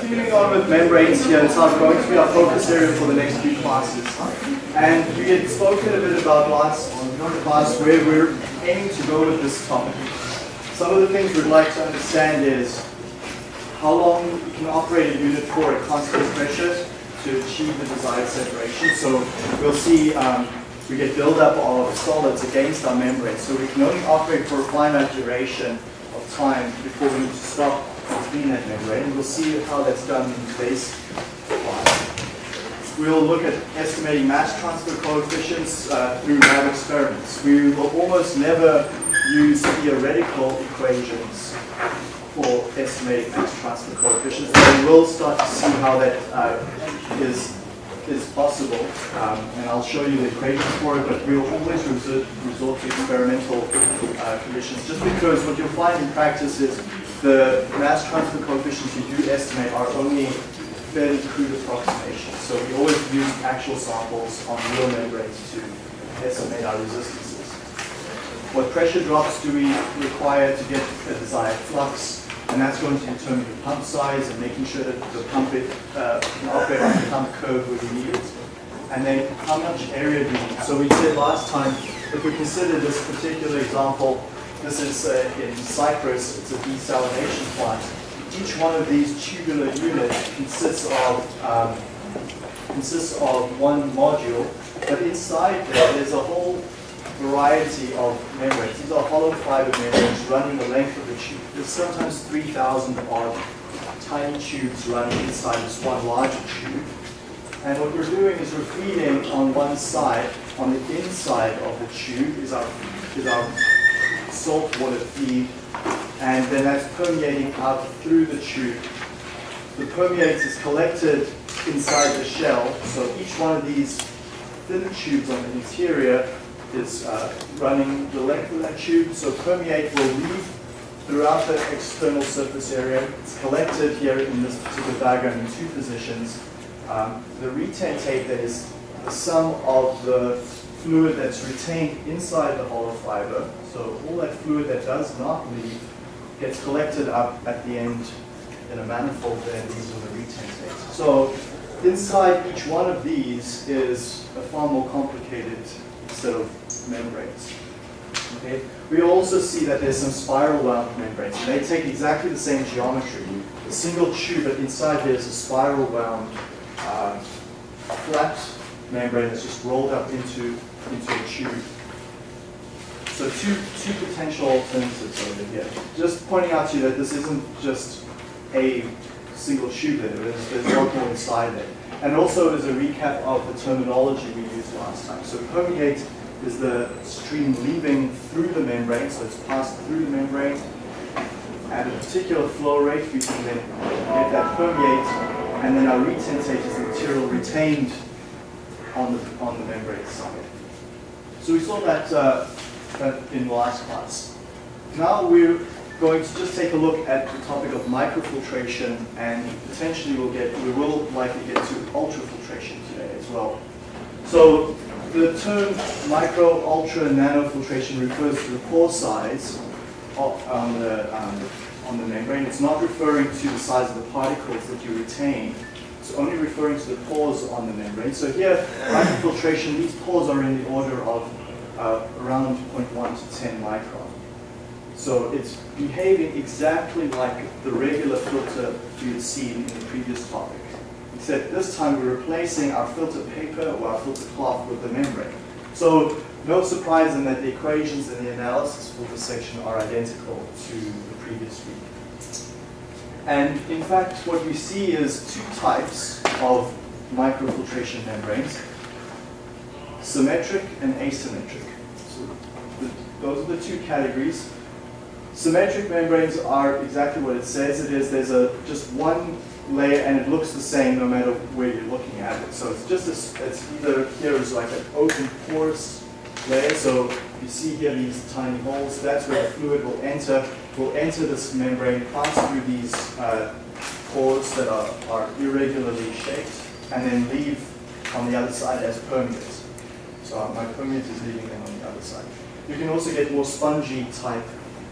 continuing on with membranes here, it's not going to be our focus area for the next few classes. And we had spoken a bit about last class where we're aiming to go with this topic. Some of the things we'd like to understand is how long you can operate a unit for at constant pressure to achieve the desired separation. So we'll see um, we get buildup of solids against our membrane. So we can only operate for a finite duration of time before we need to stop membrane. We'll see how that's done in today's class. We'll look at estimating mass transfer coefficients uh, through lab experiments. We will almost never use theoretical equations for estimating mass transfer coefficients. We will start to see how that uh, is is possible, um, and I'll show you the equations for it, but we'll always resort, resort to experimental uh, conditions, just because what you'll find in practice is the mass transfer coefficients you do estimate are only fairly crude approximations. So we always use actual samples on real membranes to estimate our resistances. What pressure drops do we require to get the desired flux? and that's going to determine the pump size and making sure that the pump it, uh, can operate on the pump curve where we need it. And then how much area do we need? So we said last time, if we consider this particular example, this is uh, in Cyprus, it's a desalination plant. Each one of these tubular units consists of um, consists of one module, but inside there, there's a whole variety of membranes. These are hollow fiber membranes running the length of the tube. There's sometimes 3,000 odd tiny tubes running inside this one larger tube. And what we're doing is we're feeding on one side, on the inside of the tube is our, is our salt water feed, and then that's permeating out through the tube. The permeate is collected inside the shell, so each one of these thin tubes on the interior is uh, running the length of that tube. So permeate will leave throughout the external surface area. It's collected here in this particular diagram in two positions. Um, the retentate that is the sum of the fluid that's retained inside the hollow fiber. So all that fluid that does not leave gets collected up at the end in a manifold there. These are the retentates. So inside each one of these is a far more complicated set of membranes. Okay? We also see that there's some spiral wound membranes. And they take exactly the same geometry. A single tube, but inside there's a spiral wound uh, flat membrane that's just rolled up into, into a tube. So two, two potential alternatives over here. Just pointing out to you that this isn't just a single tube there. There's, there's a lot more inside it. And also as a recap of the terminology we used last time. So permeate is the stream leaving through the membrane, so it's passed through the membrane. At a particular flow rate, we can then get that permeate, and then our retentate is the material retained on the, on the membrane side. So we saw that, uh, that in the last class. Now we're going to just take a look at the topic of microfiltration and potentially we'll get, we will likely get to ultrafiltration today as well. So the term micro, ultra, nano filtration refers to the pore size of, on, the, um, on the membrane. It's not referring to the size of the particles that you retain. It's only referring to the pores on the membrane. So here, microfiltration, these pores are in the order of uh, around 0.1 to 10 micron. So it's behaving exactly like the regular filter you had seen in the previous topic. Except this time we're replacing our filter paper or our filter cloth with the membrane. So no surprise in that the equations and the analysis for this section are identical to the previous week. And in fact, what we see is two types of microfiltration membranes, symmetric and asymmetric. Those are the two categories. Symmetric membranes are exactly what it says it is. There's a just one layer and it looks the same no matter where you're looking at it. So it's just a, it's either here is like an open porous layer. So you see here these tiny holes. That's where the fluid will enter. Will enter this membrane, pass through these uh, pores that are, are irregularly shaped, and then leave on the other side as permeate. So my permeate is leaving them on the other side. You can also get more spongy type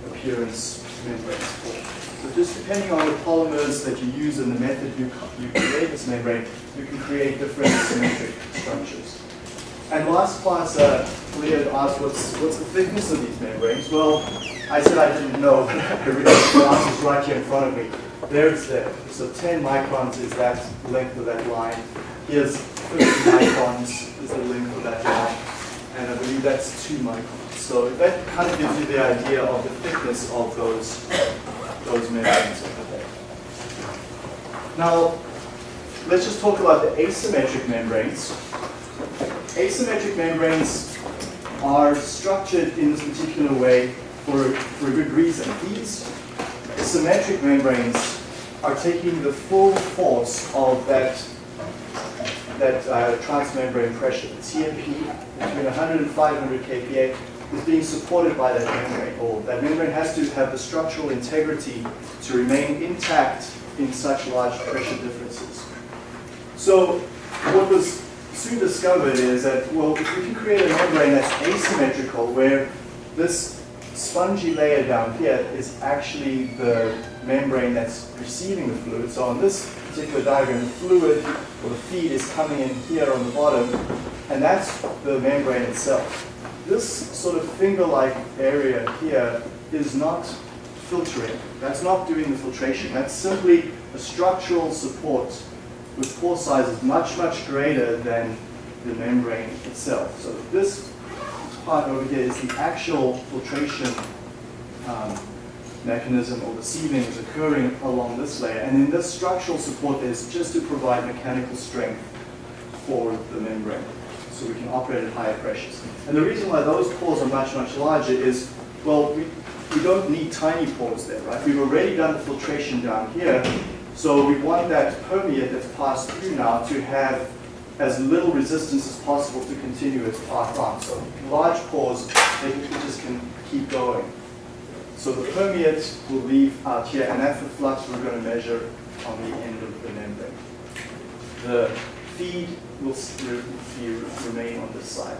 appearance membranes for So just depending on the polymers that you use and the method you, you create this membrane, you can create different symmetric structures. And last class, uh, Leah asked what's, what's the thickness of these membranes? Well, I said I didn't know, but the answer's right here in front of me. There it's there. So 10 microns is that length of that line. Here's 50 microns is the length of that line. And I believe that's 2 microns. So that kind of gives you the idea of the thickness of those, those membranes. Now, let's just talk about the asymmetric membranes. Asymmetric membranes are structured in this particular way for, for a good reason. These symmetric membranes are taking the full force of that, that uh, transmembrane pressure. The TMP between 100 and 500 kPa is being supported by that membrane, or that membrane has to have the structural integrity to remain intact in such large pressure differences. So what was soon discovered is that, well, if we can create a membrane that's asymmetrical, where this spongy layer down here is actually the membrane that's receiving the fluid. So on this particular diagram, the fluid or the feed is coming in here on the bottom, and that's the membrane itself. This sort of finger-like area here is not filtering. That's not doing the filtration. That's simply a structural support with pore sizes much, much greater than the membrane itself. So this part over here is the actual filtration um, mechanism or the sieving is occurring along this layer. And in this structural support is just to provide mechanical strength for the membrane so we can operate at higher pressures. And the reason why those pores are much, much larger is, well, we, we don't need tiny pores there, right? We've already done the filtration down here, so we want that permeate that's passed through now to have as little resistance as possible to continue its path on. So large pores, they just can keep going. So the permeate will leave out here, and that's the flux we're going to measure on the end of the membrane. The feed will remain on this side.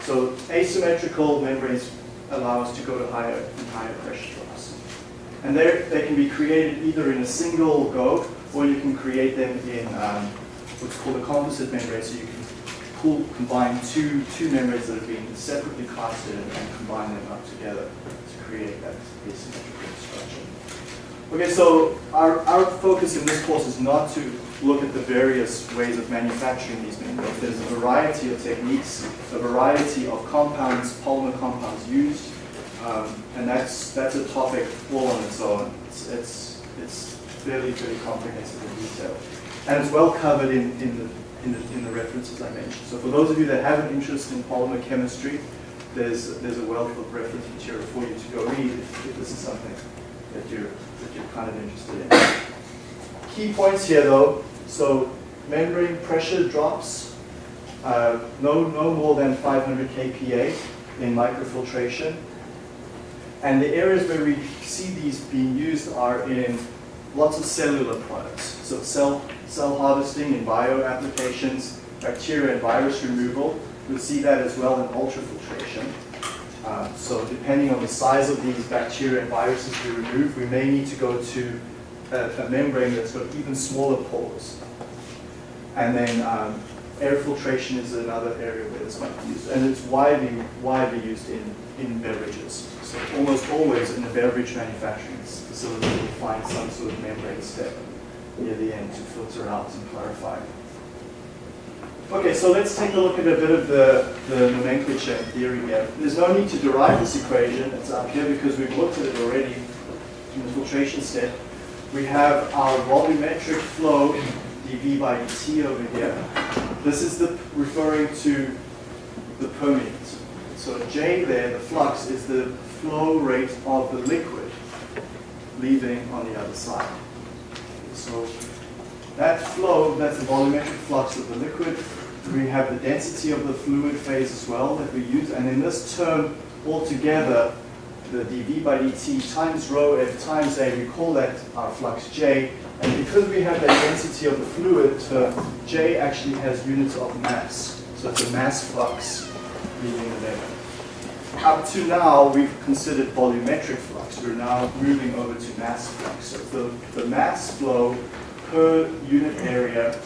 So asymmetrical membranes allow us to go to higher and higher pressure drops. And they can be created either in a single go, or you can create them in um, what's called a composite membrane. So you can pull, combine two, two membranes that have been separately casted and combine them up together to create that asymmetrical structure. Okay, so our, our focus in this course is not to look at the various ways of manufacturing these membranes. There's a variety of techniques, a variety of compounds, polymer compounds used, um, and that's that's a topic all on its own. It's it's, it's fairly, fairly comprehensive in detail. And it's well covered in, in, the, in, the, in the references I mentioned. So for those of you that have an interest in polymer chemistry, there's, there's a wealth of reference material for you to go read if, if this is something that you're, that you're kind of interested in. Key points here though, so membrane pressure drops uh, no, no more than 500 kPa in microfiltration. And the areas where we see these being used are in lots of cellular products. So cell, cell harvesting in bio applications, bacteria and virus removal. We'll see that as well in ultrafiltration. Uh, so depending on the size of these bacteria and viruses we remove, we may need to go to a, a membrane that's got even smaller pores. And then um, air filtration is another area where this might be used. And it's widely, widely used in, in beverages. So almost always in the beverage manufacturing facility, you'll find some sort of membrane step near the end to filter out and clarify. Okay, so let's take a look at a bit of the, the nomenclature and theory here. There's no need to derive this equation. It's up here because we've looked at it already in the filtration step. We have our volumetric flow dV by dt over here. This is the referring to the permeate. So J there, the flux, is the flow rate of the liquid leaving on the other side. So that flow, that's the volumetric flux of the liquid. We have the density of the fluid phase as well that we use. And in this term, altogether, the dV by dt times rho f times A, we call that our flux J. And because we have that density of the fluid term, J actually has units of mass. So it's a mass flux leaving the up to now, we've considered volumetric flux. We're now moving over to mass flux. So the, the mass flow per unit area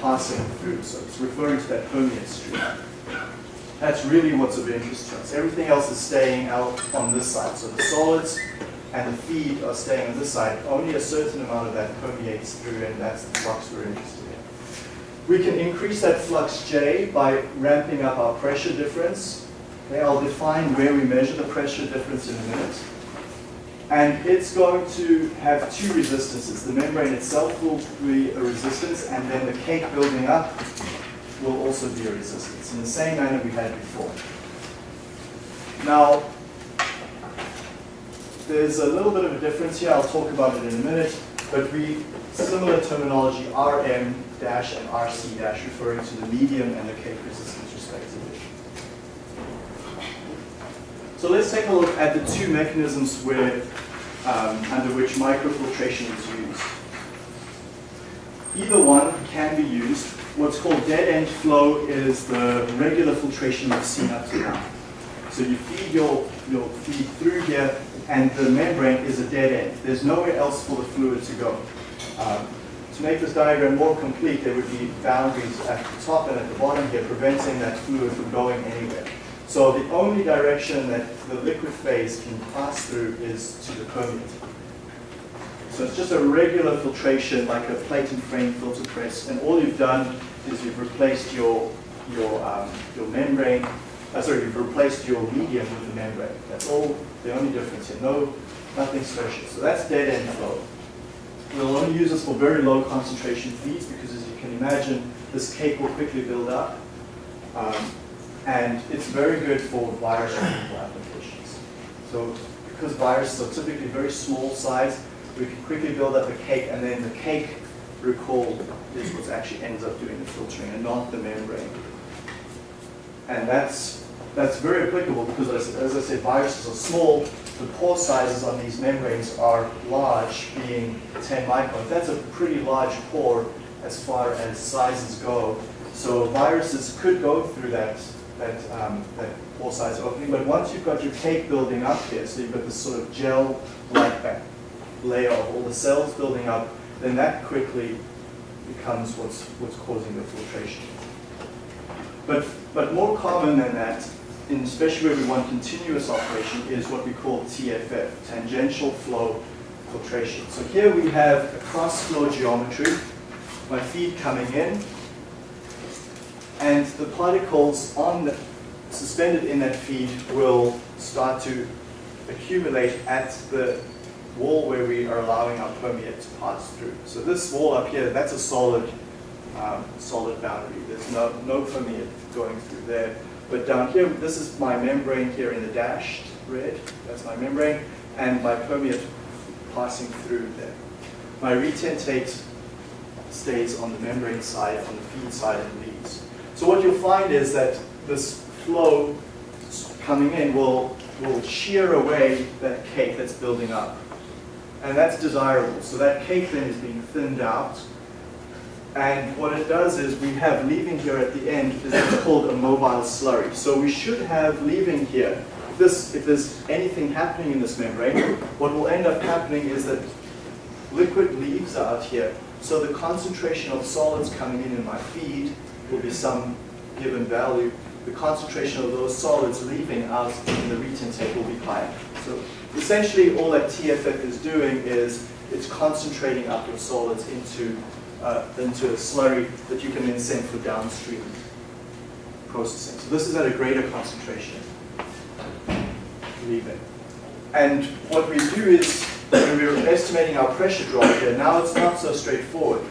passing through. So it's referring to that permeate stream. That's really what's of interest to us. Everything else is staying out on this side. So the solids and the feed are staying on this side. Only a certain amount of that permeates through, and that's the flux we're interested in. We can increase that flux J by ramping up our pressure difference. Okay, I'll define where we measure the pressure difference in a minute. And it's going to have two resistances. The membrane itself will be a resistance, and then the cake building up will also be a resistance in the same manner we had before. Now, there's a little bit of a difference here. I'll talk about it in a minute, but we similar terminology RM dash and RC dash referring to the medium and the cake resistance respectively. So let's take a look at the two mechanisms where, um, under which microfiltration is used. Either one can be used. What's called dead end flow is the regular filtration we've seen up to now. So you feed your, your feed through here and the membrane is a dead end. There's nowhere else for the fluid to go. Um, to make this diagram more complete, there would be boundaries at the top and at the bottom here preventing that fluid from going anywhere. So the only direction that the liquid phase can pass through is to the permeate. So it's just a regular filtration like a plate and frame filter press and all you've done is you've replaced your, your, um, your membrane, uh, sorry, you've replaced your medium with the membrane. That's all the only difference here, no, nothing special. So that's dead end flow. We'll only use this for very low concentration feeds because as you can imagine, this cake will quickly build up. Um, and it's very good for virus applications. So because viruses are typically very small size, we can quickly build up a cake and then the cake, recall, is what actually ends up doing the filtering and not the membrane. And that's, that's very applicable because as, as I said, viruses are small, the pore sizes on these membranes are large, being 10 microns. That's a pretty large pore as far as sizes go. So viruses could go through that that, um, that pore size opening. But once you've got your cake building up here, so you've got this sort of gel-like layer of all the cells building up, then that quickly becomes what's, what's causing the filtration. But, but more common than that, in especially where we want continuous operation, is what we call TFF, tangential flow filtration. So here we have a cross-flow geometry, my feed coming in, and the particles on the, suspended in that feed will start to accumulate at the wall where we are allowing our permeate to pass through. So this wall up here, that's a solid, um, solid boundary. There's no, no permeate going through there. But down here, this is my membrane here in the dashed red. That's my membrane, and my permeate passing through there. My retentate stays on the membrane side, on the feed side, and leaves. So what you'll find is that this flow coming in will, will shear away that cake that's building up. And that's desirable. So that cake then is being thinned out. And what it does is we have leaving here at the end is what's called a mobile slurry. So we should have leaving here. If, this, if there's anything happening in this membrane, what will end up happening is that liquid leaves out here. So the concentration of solids coming in in my feed will be some given value, the concentration of those solids leaving out in the retentate will be higher. So essentially all that TFF is doing is it's concentrating up your solids into, uh, into a slurry that you can then send for downstream processing. So this is at a greater concentration, leaving. And what we do is, when we're estimating our pressure drop here, now it's not so straightforward.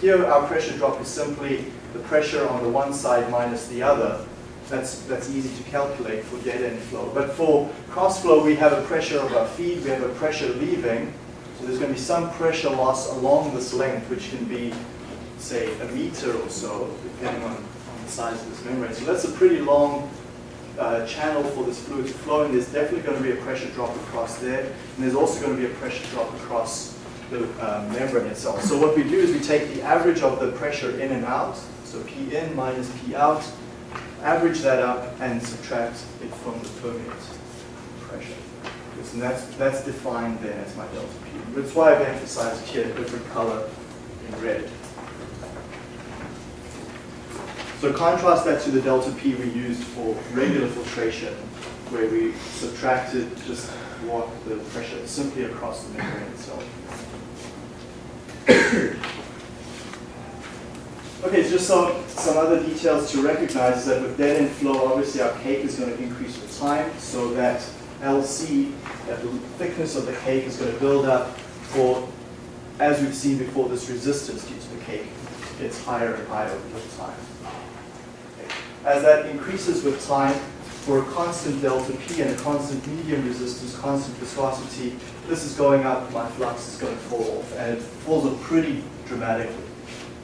Here our pressure drop is simply the pressure on the one side minus the other, that's, that's easy to calculate for dead end flow. But for cross flow, we have a pressure of our feed, we have a pressure leaving, so there's going to be some pressure loss along this length, which can be, say, a meter or so, depending on, on the size of this membrane. So that's a pretty long uh, channel for this fluid to flow, and there's definitely going to be a pressure drop across there, and there's also going to be a pressure drop across the um, membrane itself. So what we do is we take the average of the pressure in and out, so P in minus P out, average that up and subtract it from the permeate pressure. And that's, that's defined then as my delta P. That's why I've emphasized here a different color in red. So contrast that to the delta P we used for regular filtration, where we subtracted just what the pressure simply across the membrane itself. Okay, just some, some other details to recognize is that with dead end flow, obviously our cake is going to increase with time, so that LC, that the thickness of the cake is going to build up for, as we've seen before, this resistance due to the cake gets higher and higher with time. As that increases with time, for a constant delta P and a constant medium resistance, constant viscosity, this is going up, my flux is going to fall off, and it falls off pretty dramatically.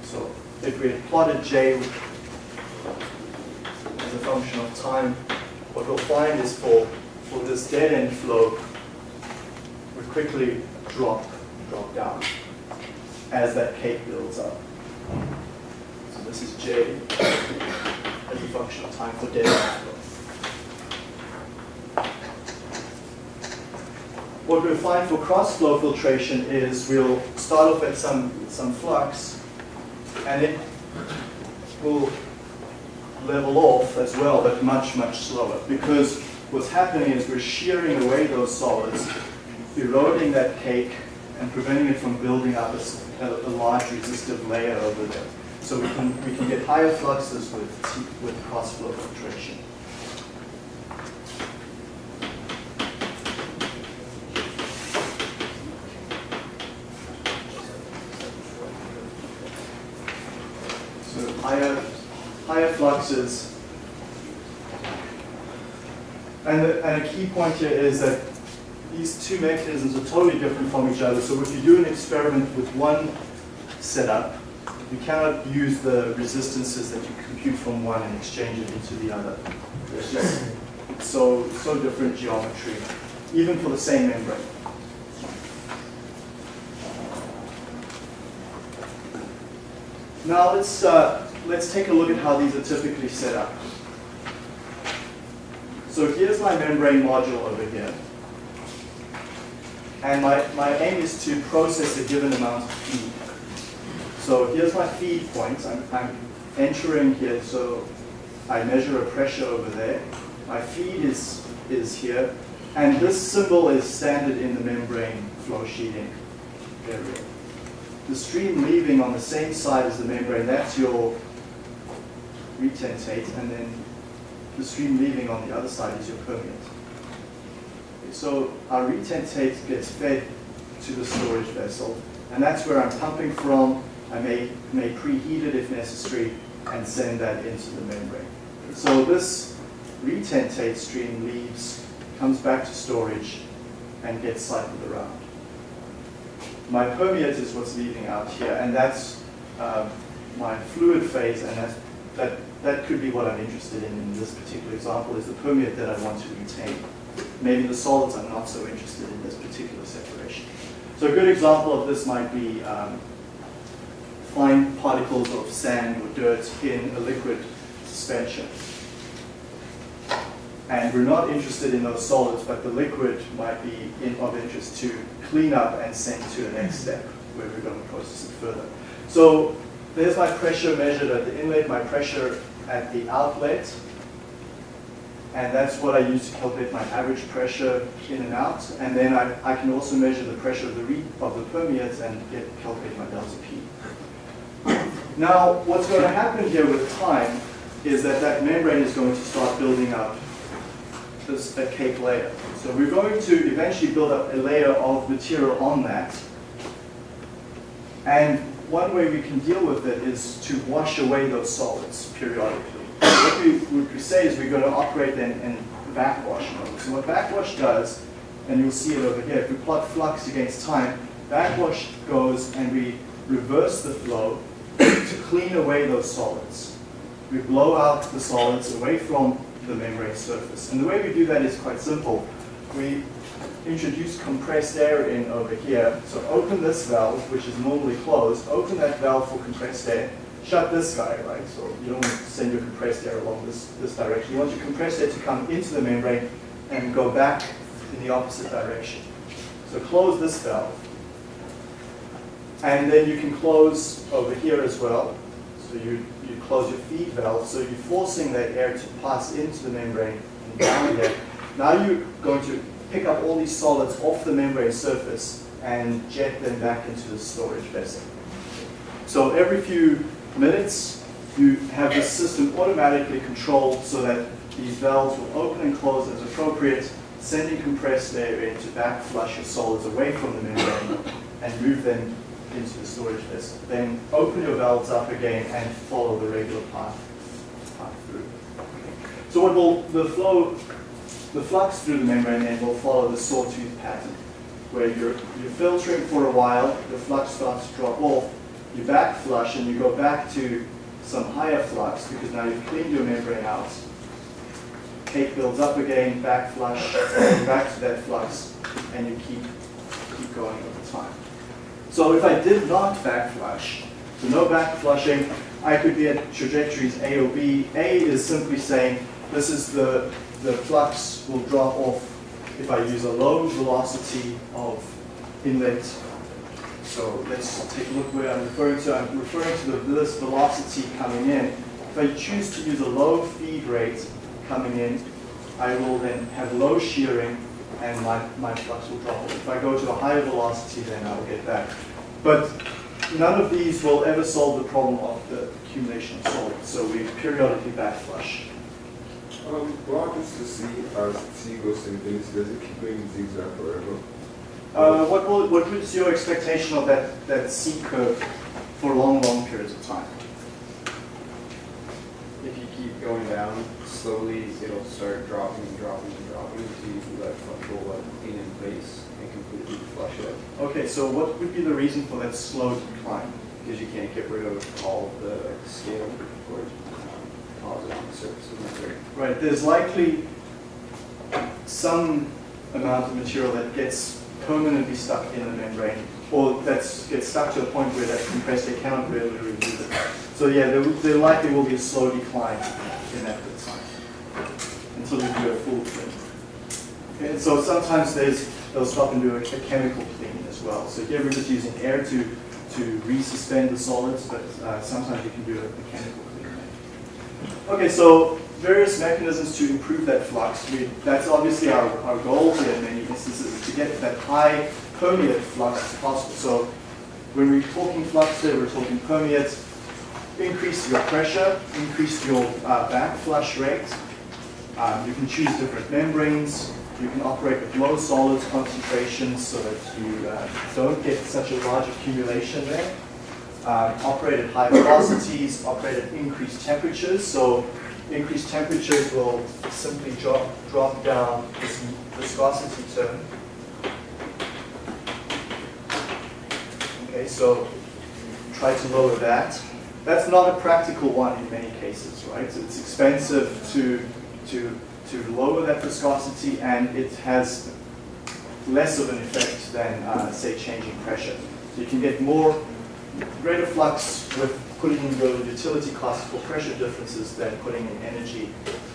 So if we had plotted J as a function of time, what we'll find is for, for this dead end flow, we quickly drop, drop down as that cake builds up. So this is J as a function of time for dead end flow. What we'll find for cross-flow filtration is we'll start off at some, some flux, and it will level off as well, but much, much slower. Because what's happening is we're shearing away those solids, eroding that cake, and preventing it from building up a, a, a large resistive layer over there. So we can, we can get higher fluxes with, with cross-flow filtration. higher, higher fluxes. And, the, and a key point here is that these two mechanisms are totally different from each other. So if you do an experiment with one setup, you cannot use the resistances that you compute from one and exchange it into the other. It's just so, so different geometry, even for the same membrane. Now let's uh, let's take a look at how these are typically set up. So here's my membrane module over here. And my, my aim is to process a given amount of feed. So here's my feed point. I'm, I'm entering here, so I measure a pressure over there. My feed is, is here. And this symbol is standard in the membrane flow sheeting area. The stream leaving on the same side as the membrane, that's your retentate, and then the stream leaving on the other side is your permeate. So our retentate gets fed to the storage vessel, and that's where I'm pumping from. I may, may preheat it if necessary and send that into the membrane. So this retentate stream leaves, comes back to storage, and gets cycled around. My permeate is what's leaving out here, and that's uh, my fluid phase, and that's, that that could be what I'm interested in in this particular example, is the permeate that I want to retain. Maybe the solids I'm not so interested in this particular separation. So a good example of this might be um, fine particles of sand or dirt in a liquid suspension. And we're not interested in those solids, but the liquid might be in, of interest to clean up and send to the next step where we're going to process it further. So there's my pressure measured at the inlet, my pressure at the outlet. And that's what I use to calculate my average pressure in and out. And then I, I can also measure the pressure of the, re of the permeates and get, calculate my delta P. Now, what's going to happen here with time is that that membrane is going to start building up this, a cake layer. So we're going to eventually build up a layer of material on that. And one way we can deal with it is to wash away those solids periodically what we, would say is we're going to operate in, in backwash mode. So what backwash does, and you'll see it over here, if we plot flux against time, backwash goes and we reverse the flow to clean away those solids. We blow out the solids away from the membrane surface. And the way we do that is quite simple. We introduce compressed air in over here. So open this valve, which is normally closed, open that valve for compressed air, shut this guy, right? So you don't want to send your compressed air along this, this direction. You want your compressed air to come into the membrane and go back in the opposite direction. So close this valve. And then you can close over here as well. So you, you close your feed valve, so you're forcing that air to pass into the membrane and down here. Now you're going to pick up all these solids off the membrane surface and jet them back into the storage vessel. So every few minutes, you have the system automatically controlled so that these valves will open and close as appropriate, sending compressed air in to back flush your solids away from the membrane and move them into the storage vessel. Then open your valves up again and follow the regular path, path through. So what will the flow, the flux through the membrane then will follow the sawtooth pattern, where you're, you're filtering for a while, the flux starts to drop off, you back flush and you go back to some higher flux because now you've cleaned your membrane out. Cake builds up again, back flush, back to that flux, and you keep, keep going over time. So if I did not back flush, so no back flushing, I could be at trajectories A or B. A is simply saying this is the, the flux will drop off if I use a low velocity of inlet so let's take a look where I'm referring to. I'm referring to the, this velocity coming in. If I choose to use a low feed rate coming in, I will then have low shearing and my, my flux will drop. If I go to a higher velocity, then I'll get that. But none of these will ever solve the problem of the accumulation of solids. So we periodically backflush. Um, what happens to C as T goes to infinity? Does it keep going zigzag forever? Uh, what, will, what is your expectation of that, that C curve for long, long periods of time? If you keep going down slowly, it'll start dropping and dropping and dropping until you let flush let clean in place and completely flush it. Okay, so what would be the reason for that slow decline? Because you can't get rid of all the scale or deposit on the surface of membrane. Right, there's likely some amount of material that gets permanently stuck in the membrane, or that gets stuck to a point where that compressed air cannot really remove it. So yeah, there, there likely will be a slow decline in that time until you do a full clean. Okay, and so sometimes there's, they'll stop and do a, a chemical clean as well. So here we're just using air to, to resuspend the solids, but uh, sometimes you can do a, a chemical. Okay, so various mechanisms to improve that flux. That's obviously our, our goal here in many instances, is to get that high permeate flux as possible. So when we're talking flux there, we're talking permeate, increase your pressure, increase your uh, back flush rate. Um, you can choose different membranes. You can operate with low solids concentrations so that you uh, don't get such a large accumulation there. Um, operate at high velocities, operate at increased temperatures. So increased temperatures will simply drop, drop down this viscosity term. Okay, so try to lower that. That's not a practical one in many cases, right? It's expensive to, to, to lower that viscosity and it has less of an effect than, uh, say, changing pressure. So you can get more, greater flux with putting in your utility costs for pressure differences than putting in energy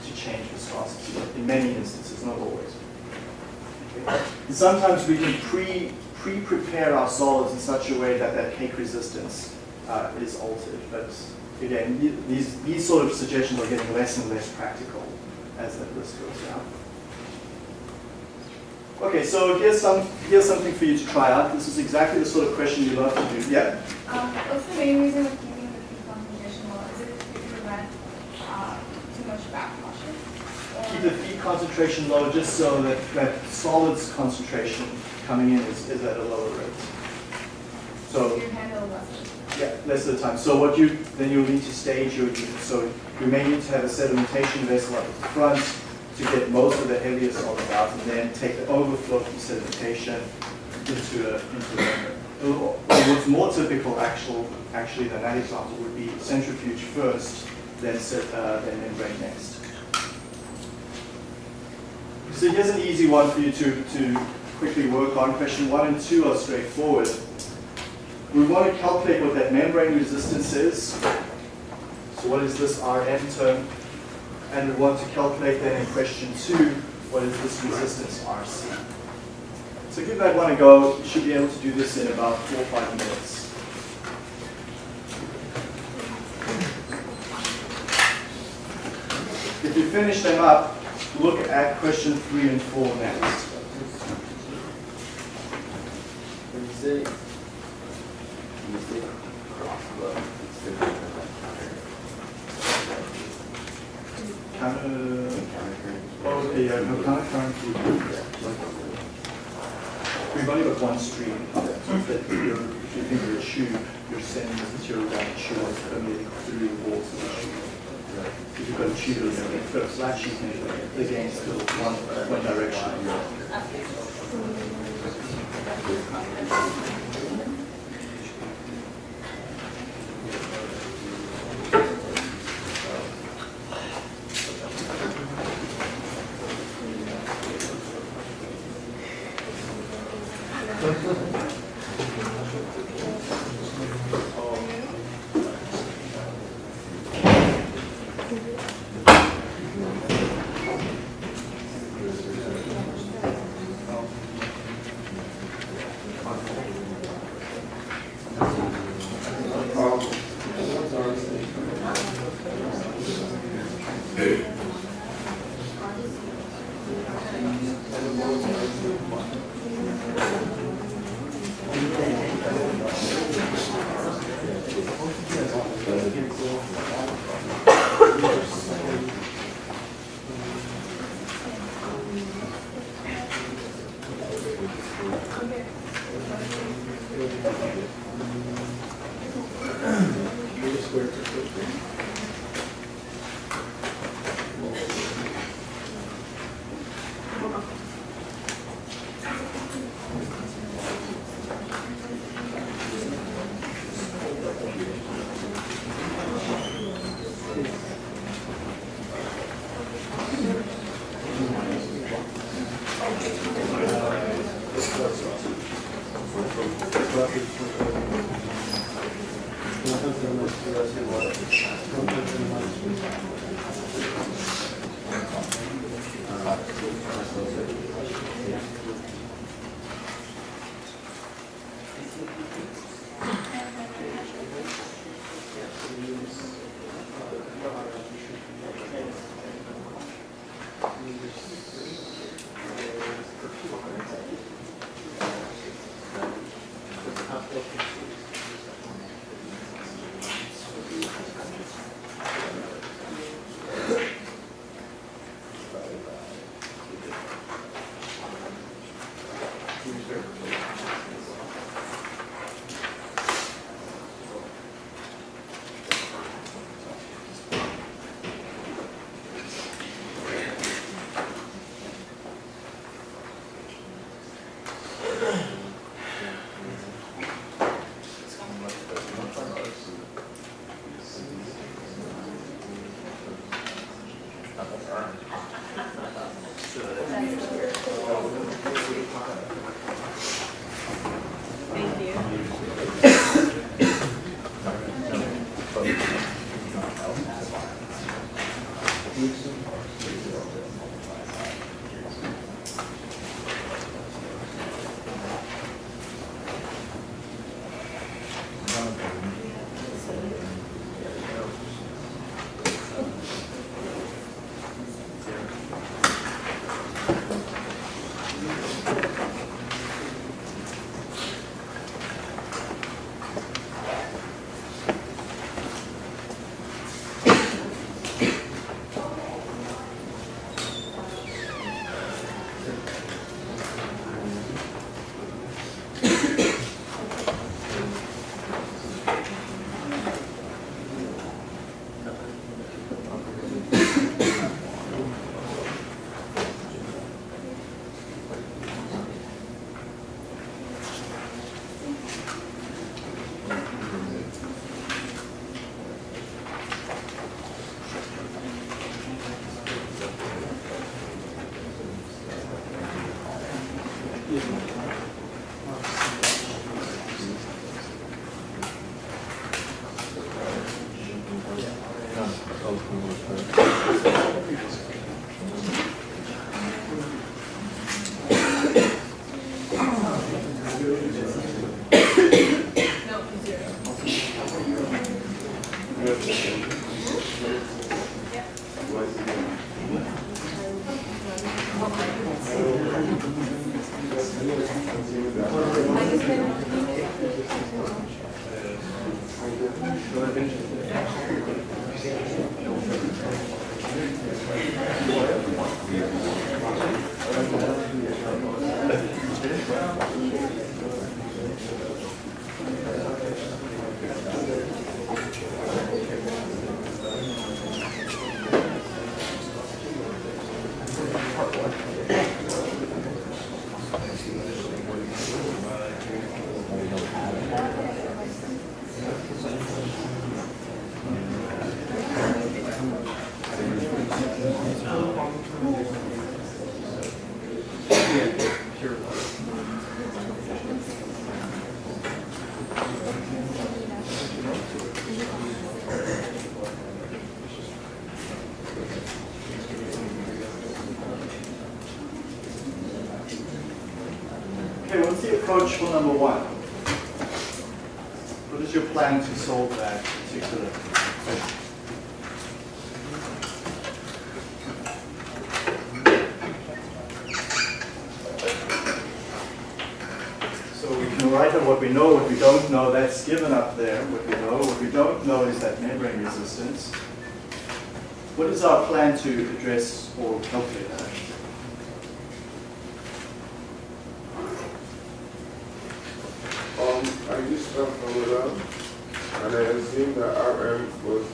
to change viscosity, in many instances, not always. Okay. Sometimes we can pre, pre-prepare our solids in such a way that that cake resistance uh, is altered, but again, these, these sort of suggestions are getting less and less practical as that list goes down. Okay, so here's some here's something for you to try out. This is exactly the sort of question you love to do. Yeah? Um, what's the main reason of keeping the feet concentrational? Is it to prevent uh, too much backflushing? keep the feed concentration low just so that that solids concentration coming in is, is at a lower rate. So you handle less. Yeah, less of the time. So what you then you'll need to stage your unit. So you may need to have a sedimentation vessel up at the front to get most of the heavier solids out, and then take the overflow from sedimentation into a into a what's more typical actual actually than that example would be centrifuge first, then uh, then membrane next. So here's an easy one for you to, to quickly work on. Question one and two are straightforward. We want to calculate what that membrane resistance is So what is this Rm term? And we want to calculate that in question two, what is this resistance Rc? So give that one a go. You should be able to do this in about four or five minutes. If you finish them up, look at question three and four next cross flow, it's different than like counter, oh, okay, yeah, no counter current. We've only got one stream. That you're, if you think you're a tube, you're sending this material down a tube that's permeating through the walls of the tube. If you've got a tube, you if you've got a flat then the gain's still one, one direction. Is our plan to address or calculate that? Um, I used stuff from around, and I assumed that RM was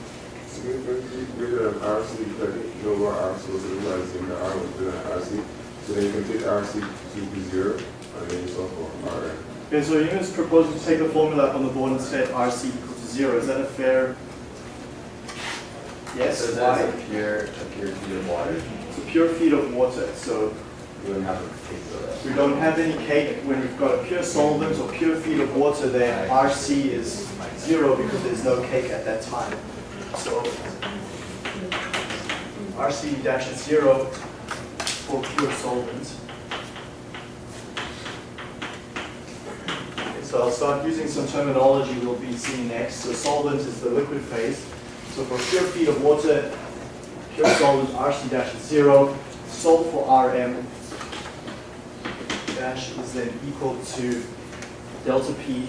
significantly greater than RC because I didn't know what RC was, so assumed that R was greater than RC. So then you can take RC to be zero, and then you solve for RM. Okay, so Ewan is proposing to take a formula up on the board and set RC equal to zero. Is that a fair? Yes, So why? that's a pure, a pure feed of water. It's a pure feed of water, so You wouldn't have a cake of that. we don't have any cake. When we've got a pure solvent or pure feed of water there, RC is zero because there's no cake at that time. So RC dash is zero for pure solvent. So I'll start using some terminology we'll be seeing next. So solvent is the liquid phase. So for pure feed of water, pure solvent, RC dash is zero. Solve for RM dash is then equal to delta P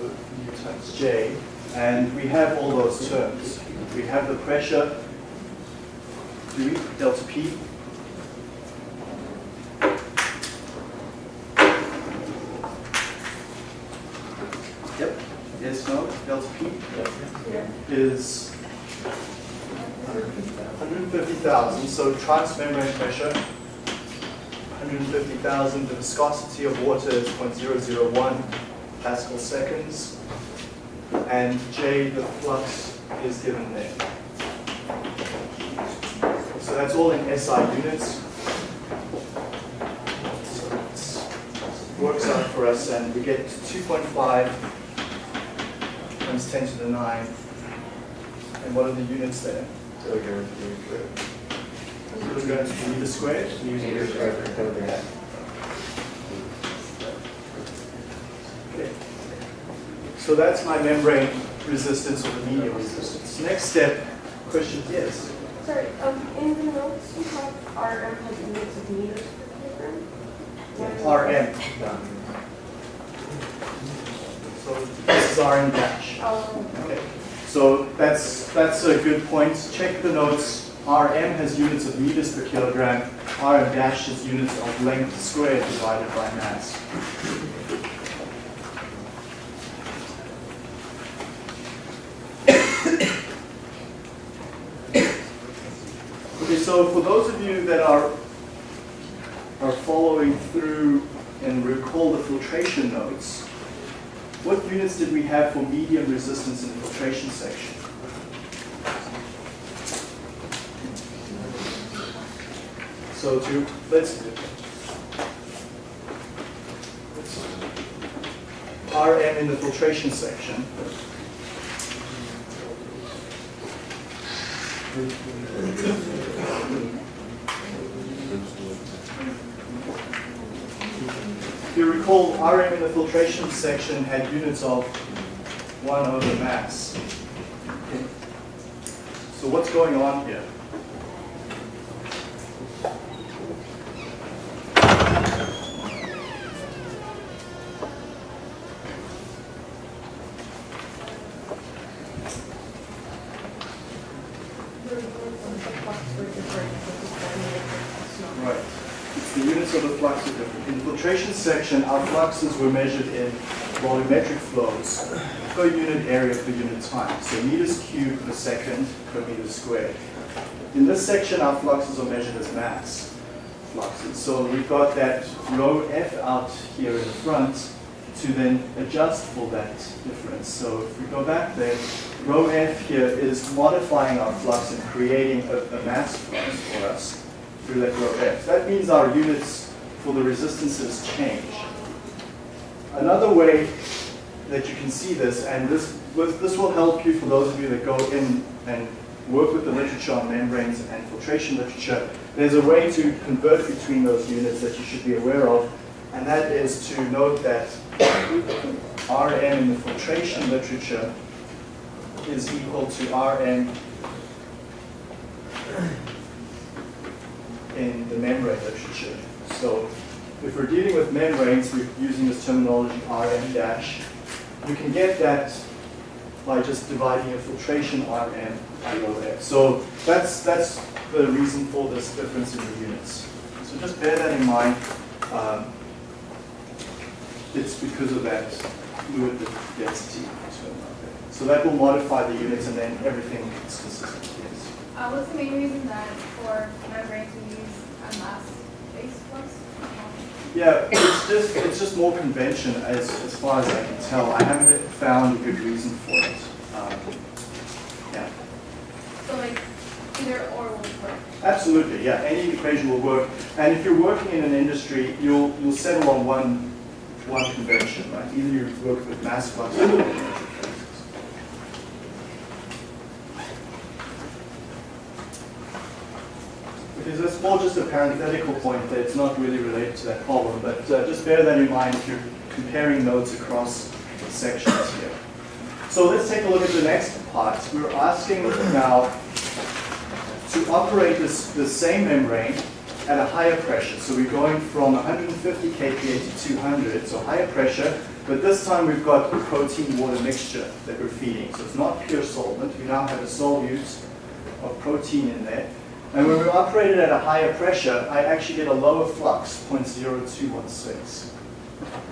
U times J, and we have all those terms. We have the pressure, delta P, Yep, yes, no, delta P is 150,000, so transmembrane pressure, 150,000, the viscosity of water is 0.001 Pascal seconds, and J, the flux, is given there. So that's all in SI units. So it works out for us, and we get 2.5 times 10 to the 9. And what are the units there? Kilograms per meter Kilograms per meter squared? squared. Meter squared per kilogram. Okay. So that's my membrane resistance or the medium resistance. Next step, question, yes? Sorry, um, in the notes you have RM has units of meters per kilogram. Why- RM. So this is RM dash. Oh, Okay. So that's, that's a good point. Check the notes. RM has units of meters per kilogram. RM dash is units of length squared divided by mass. Okay, so for those of you that are are following through and recall the filtration notes, what units did we have for medium resistance in the filtration section? So to, let's, let's- RM in the filtration section. You recall, RM in the filtration section had units of 1 over mass. So what's going on here? Right. It's the units of the flux are different. In the filtration section, our fluxes were measured in volumetric flows per unit area per unit time. So meters cubed per second per meter squared. In this section, our fluxes are measured as mass fluxes. So we've got that rho F out here in the front to then adjust for that difference. So if we go back there, rho F here is modifying our flux and creating a, a mass flux for us through that rho F. That means our units for the resistances change. Another way that you can see this, and this, this will help you for those of you that go in and work with the literature on membranes and filtration literature, there's a way to convert between those units that you should be aware of, and that is to note that Rm in the filtration literature is equal to Rm in the membrane literature. So if we're dealing with membranes, we're using this terminology Rm dash. You can get that by just dividing a filtration Rm by f. So that's, that's the reason for this difference in the units. So just bear that in mind. Um, it's because of that fluid density. So that will modify the units and then everything is consistent, yes. Uh, what's the main reason that for membranes we use flux? Yeah, it's just, it's just more convention as, as far as I can tell. I haven't found a good reason for it. Um, Yeah, So like either or will work. absolutely, yeah, any equation will work. And if you're working in an industry, you'll, you'll settle on one, one convention, right? Either you work with mass flux or volumetric fluxes. Because it's more just a parenthetical point that it's not really related to that problem, but uh, just bear that in mind if you're comparing notes across sections here. So let's take a look at the next part. We're asking now to operate this, the same membrane at a higher pressure. So we're going from 150 kPa to 200, so higher pressure, but this time we've got a protein-water mixture that we're feeding. So it's not pure solvent. We now have a solute of protein in there. And when we operate it at a higher pressure, I actually get a lower flux, 0.0216.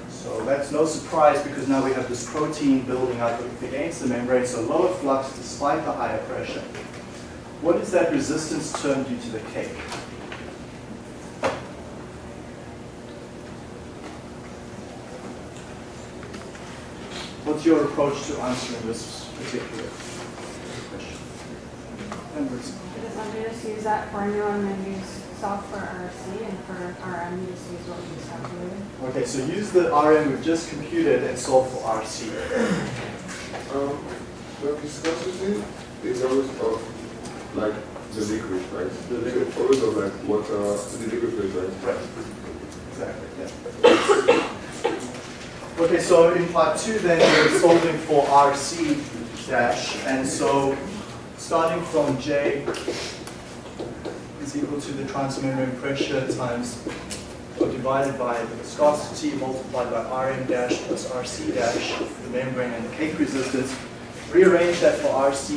So that's no surprise because now we have this protein building up against the membrane, so lower flux despite the higher pressure. What is that resistance term due to the cake? What's your approach to answering this particular question? Embers? Because I'm just use that formula and then use soft for RC and for RM, you just use what we just calculated. Okay, so use the RM we've just computed and solve for RC. Um, the viscosity is always of like the liquid, right? The liquid. So always of like water, the liquid phase, right? Right. Exactly, yeah. Okay, so in part two then, we're solving for RC dash, and so starting from J is equal to the transmembrane pressure times, or divided by the viscosity multiplied by Rm dash plus Rc dash, the membrane and the cake resistance. Rearrange that for Rc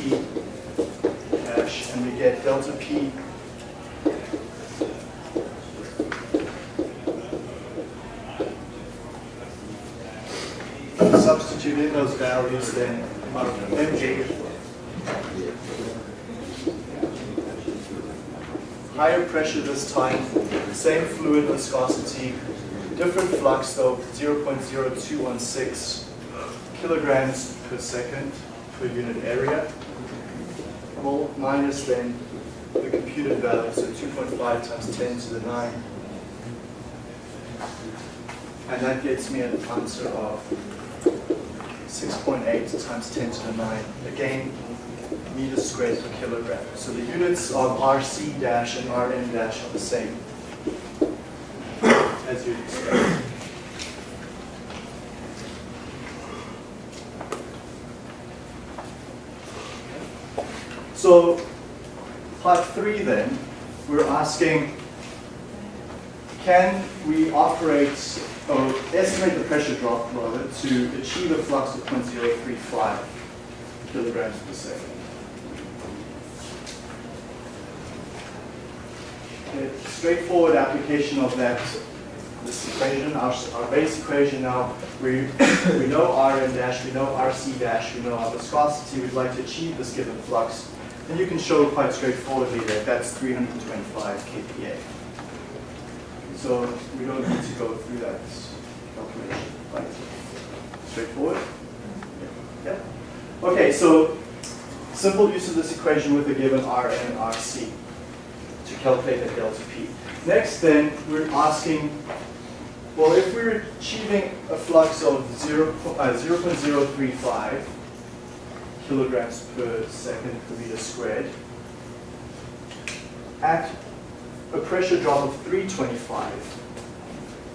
dash, and we get delta P substitute in those values, then MJ. Higher pressure this time, same fluid viscosity, different flux though, 0.0216 kilograms per second per unit area. Mol minus then the computed value, so 2.5 times 10 to the 9. And that gets me an answer of 6.8 times 10 to the 9. Again, meters squared per kilogram. So the units of RC dash and Rm dash are the same, as expect. So part three then, we're asking, can we operate, or estimate the pressure drop rather, to achieve a flux of 0.035 kilograms per second? Okay, straightforward application of that, this equation, our, our base equation now, we, we know Rm dash, we know Rc dash, we know our viscosity, we'd like to achieve this given flux. And you can show quite straightforwardly that that's 325 kPa. So we don't need to go through that calculation, right? Straightforward? Yeah. Okay, so simple use of this equation with a given Rm and Rc calculate that delta P. Next then, we're asking, well, if we're achieving a flux of 0, uh, 0.035 kilograms per second per meter squared, at a pressure drop of 325,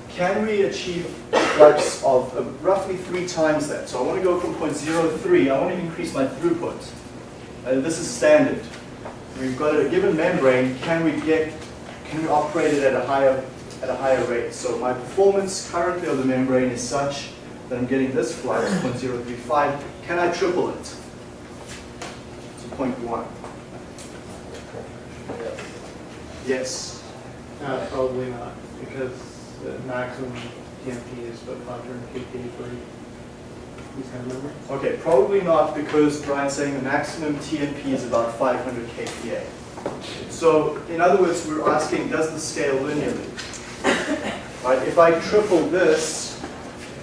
can we achieve a flux of uh, roughly three times that? So I want to go from 0.03, I want to increase my throughput. Uh, this is standard. We've got a given membrane, can we get, can we operate it at a higher, at a higher rate? So my performance currently of the membrane is such that I'm getting this flux, 0.035. Can I triple it? To 0.1. Yes. Uh, probably not, because the maximum TMP is about 500 kPa for these kind of members. Okay, probably not because Brian's saying the maximum TMP is about 500 kPa. So in other words, we're asking, does the scale linearly? Right, if I triple this,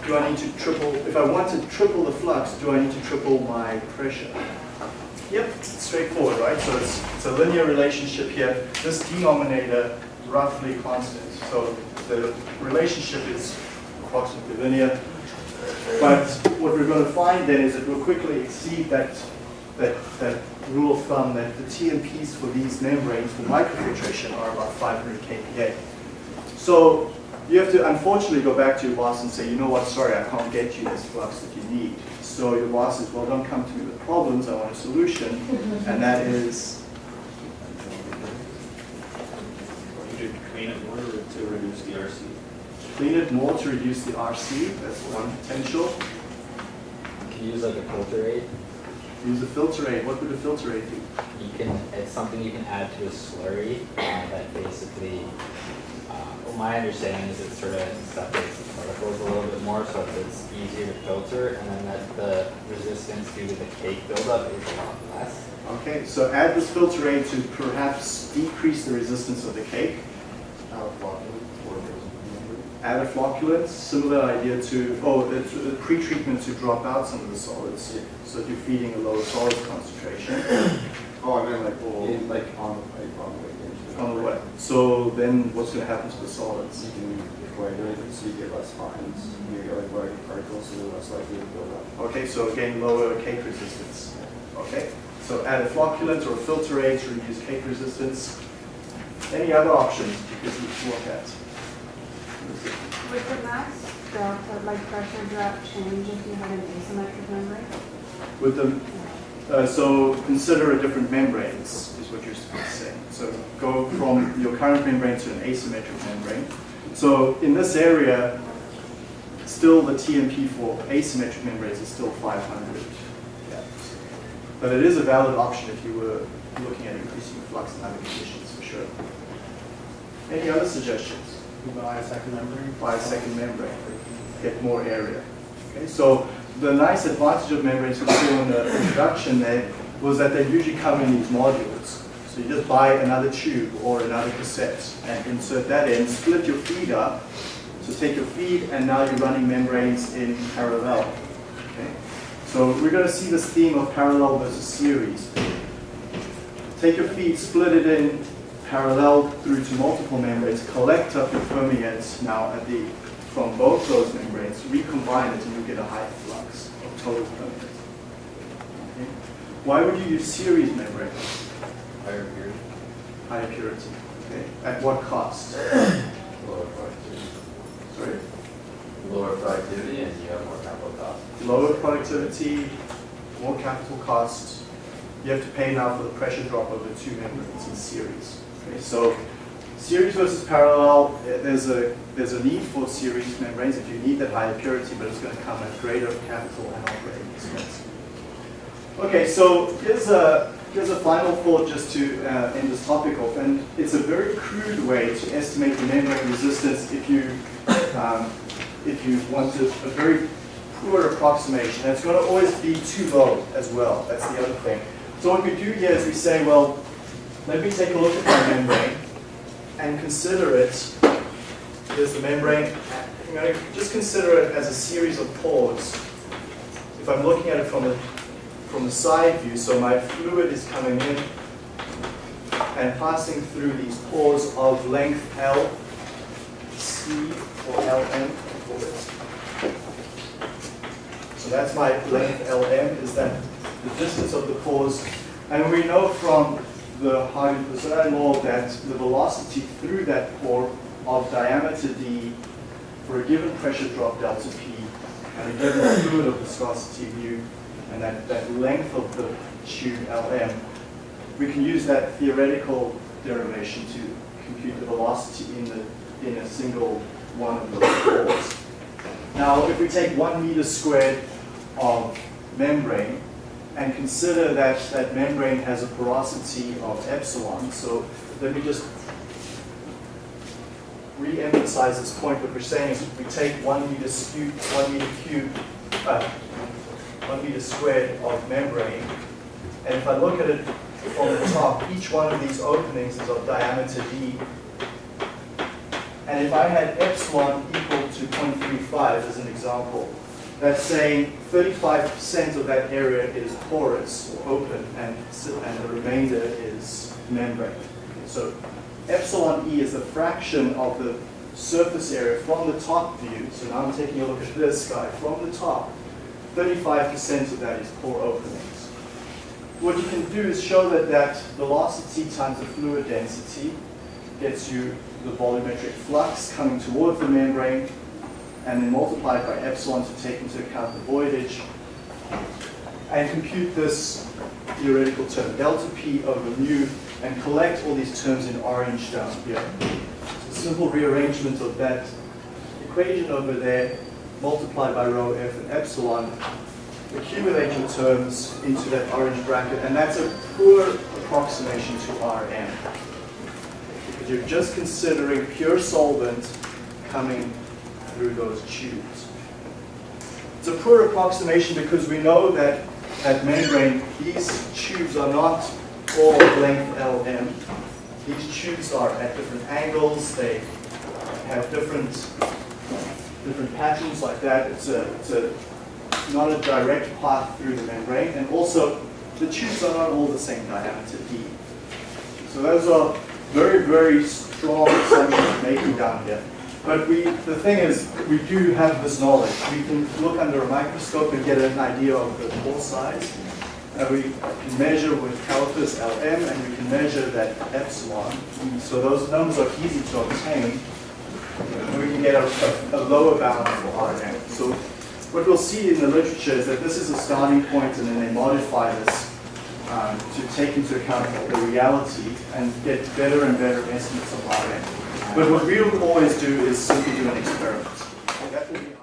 do I need to triple, if I want to triple the flux, do I need to triple my pressure? Yep, straightforward, right? So it's, it's a linear relationship here. This denominator roughly constant. So the relationship is approximately linear. But what we're going to find then is it will quickly exceed that, that, that rule of thumb that the TMPs for these membranes for microfiltration are about 500 kPa. So you have to unfortunately go back to your boss and say, you know what, sorry, I can't get you this flux that you need. So your boss says, well, don't come to me with problems, I want a solution. And that is, more to reduce the RC. Clean it more to reduce the RC, that's one potential. Can you use like a filter aid? Use a filter aid, what would a filter aid do? You can, it's something you can add to a slurry uh, that basically, uh, well, my understanding is it sort of separates the particles a little bit more so it's easier to filter and then that the resistance due to the cake buildup is a lot less. Okay, so add this filter aid to perhaps decrease the resistance of the cake. Add a flocculant, similar idea to, oh, the the pre-treatment to drop out some of the solids. So that you're feeding a lower solid concentration Oh, I meant like, Or- in- like on the pipe, on the way into. on the way. So then what's going to happen to the solids? You can coagulate it so you get less fines. You get like larger particles, so they're less likely to build up. Okay, so again, lower cake resistance. Okay, so add a flocculant or a filter aid to reduce cake resistance. Any other options you could look at? Would the max delta, like pressure drop change if you had an asymmetric membrane? With the, uh, so consider a different membranes, is what you're saying. So go from your current membrane to an asymmetric membrane. So in this area, still the TMP for asymmetric membranes is still 500. Yeah. But it is a valid option if you were looking at increasing flux in other conditions, for sure. Any other suggestions? Buy a second membrane. By a second membrane, get more area. Okay, so the nice advantage of membranes saw in the introduction there was that they usually come in these modules. So you just buy another tube or another cassette and insert that in, split your feed up. So take your feed and now you're running membranes in parallel. Okay? So we're going to see this theme of parallel versus series. Take your feed, split it in parallel through to multiple membranes, collect up your permeates now at the, from both those membranes, recombine it and you get a high flux of total permeate. Okay? Why would you use series membranes? Higher purity, Higher purity. Okay? At what cost? lower productivity. Sorry? Lower productivity and you have more capital costs. Lower productivity, more capital cost. You have to pay now for the pressure drop of the two membranes in series. Okay, so series versus parallel, eh, there's a there's a need for series membranes if you need that higher purity, but it's going to come at greater capital and operating expense. Okay, so here's a here's a final thought just to uh, end this topic off, and it's a very crude way to estimate the membrane resistance if you um, if you want a, a very poor approximation. And it's going to always be too low as well. That's the other thing. So what we do here is we say, well, let me take a look at my membrane and consider it. Here's the membrane. Just consider it as a series of pores. If I'm looking at it from the from the side view, so my fluid is coming in and passing through these pores of length L, C, or LM. So that's my length LM, is that the distance of the pores. And we know from the Hagen Poiseuille law that the velocity through that pore of diameter d for a given pressure drop delta p and a given fluid of viscosity mu and that, that length of the tube lm, we can use that theoretical derivation to compute the velocity in the in a single one of those pores. Now, if we take one meter squared of membrane and consider that that membrane has a porosity of epsilon, so let me just re-emphasize this point. What we're saying is we take one meter cube, one meter cube, uh, one meter squared of membrane, and if I look at it from the top, each one of these openings is of diameter d. And if I had epsilon equal to 0.35 as an example, that's saying 35% of that area is porous or open and, and the remainder is membrane. So epsilon e is the fraction of the surface area from the top view. So now I'm taking a look at this guy. From the top, 35% of that is pore openings. What you can do is show that that velocity times the fluid density gets you the volumetric flux coming towards the membrane and then multiply it by epsilon to take into account the voidage and compute this theoretical term delta p over mu and collect all these terms in orange down here. So simple rearrangement of that equation over there multiplied by rho f and epsilon accumulate your terms into that orange bracket and that's a poor approximation to Rm because you're just considering pure solvent coming through those tubes. It's a poor approximation because we know that at membrane, these tubes are not all length LM. These tubes are at different angles, they have different different patterns like that. It's a, it's a not a direct path through the membrane, and also the tubes are not all the same diameter D. So those are very, very strong assumptions making down here. But we, the thing is, we do have this knowledge. We can look under a microscope and get an idea of the pore size. And we can measure with calipers LM, and we can measure that epsilon. So those numbers are easy to obtain. And we can get a, a, a lower bound for RM. So what we'll see in the literature is that this is a starting point, and then they modify this um, to take into account the reality and get better and better estimates of RM. But what we will always do is simply do an experiment.